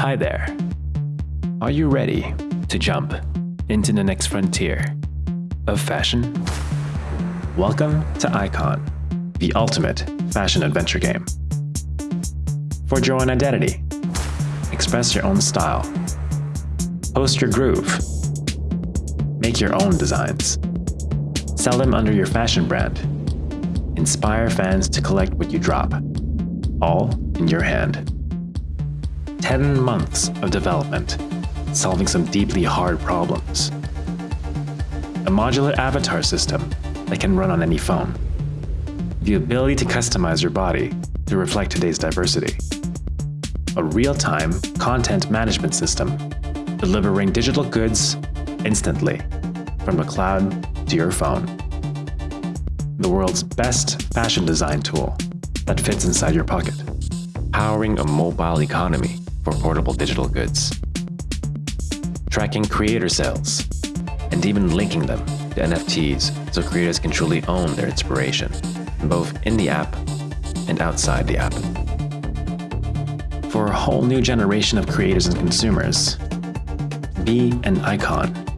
Hi there. Are you ready to jump into the next frontier of fashion? Welcome to Icon, the ultimate fashion adventure game. Forge your own identity, express your own style, post your groove, make your own designs, sell them under your fashion brand, inspire fans to collect what you drop, all in your hand. 10 months of development, solving some deeply hard problems. A modular avatar system that can run on any phone. The ability to customize your body to reflect today's diversity. A real-time content management system, delivering digital goods instantly from the cloud to your phone. The world's best fashion design tool that fits inside your pocket. Powering a mobile economy for portable digital goods. Tracking creator sales, and even linking them to NFTs so creators can truly own their inspiration, both in the app and outside the app. For a whole new generation of creators and consumers, be an icon